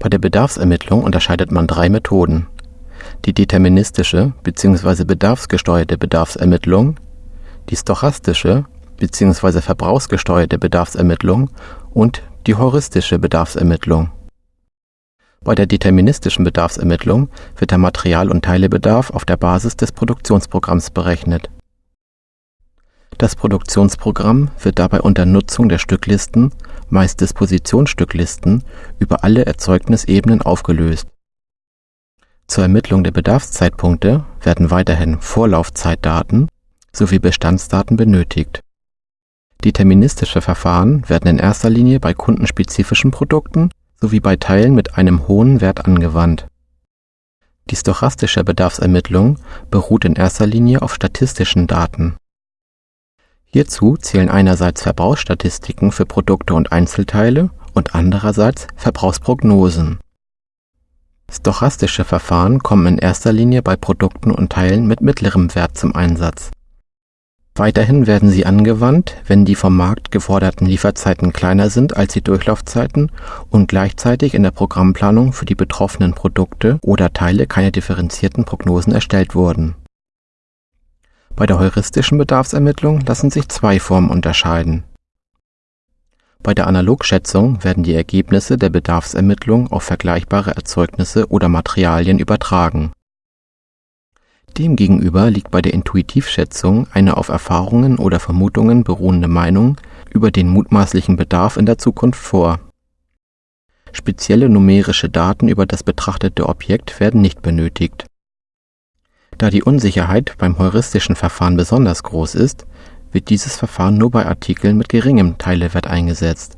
Bei der Bedarfsermittlung unterscheidet man drei Methoden: die deterministische bzw. bedarfsgesteuerte Bedarfsermittlung, die stochastische bzw. verbrauchsgesteuerte Bedarfsermittlung und die heuristische Bedarfsermittlung. Bei der deterministischen Bedarfsermittlung wird der Material und Teilebedarf auf der Basis des Produktionsprogramms berechnet. Das Produktionsprogramm wird dabei unter Nutzung der Stücklisten (meist Dispositionsstücklisten) über alle Erzeugnisebenen aufgelöst. Zur Ermittlung der Bedarfszeitpunkte werden weiterhin Vorlaufzeitdaten sowie Bestandsdaten benötigt. Deterministische Verfahren werden in erster Linie bei kundenspezifischen Produkten sowie bei Teilen mit einem hohen Wert angewandt. Die stochastische Bedarfsermittlung beruht in erster Linie auf statistischen Daten. Hierzu zählen einerseits Verbrauchsstatistiken für Produkte und Einzelteile und andererseits Verbrauchsprognosen. Stochastische Verfahren kommen in erster Linie bei Produkten und Teilen mit mittlerem Wert zum Einsatz Weiterhin werden sie angewandt, wenn die vom Markt geforderten Lieferzeiten kleiner sind als die Durchlaufzeiten und gleichzeitig in der Programmplanung für die betroffenen Produkte oder Teile keine differenzierten Prognosen erstellt wurden. Bei der heuristischen Bedarfsermittlung lassen sich zwei Formen unterscheiden. Bei der Analogschätzung werden die Ergebnisse der Bedarfsermittlung auf vergleichbare Erzeugnisse oder Materialien übertragen Demgegenüber liegt bei der Intuitivschätzung eine auf Erfahrungen oder Vermutungen beruhende Meinung über den mutmaßlichen Bedarf in der Zukunft vor. Spezielle numerische Daten über das betrachtete Objekt werden nicht benötigt. Da die Unsicherheit beim heuristischen Verfahren besonders groß ist, wird dieses Verfahren nur bei Artikeln mit geringem Teilewert eingesetzt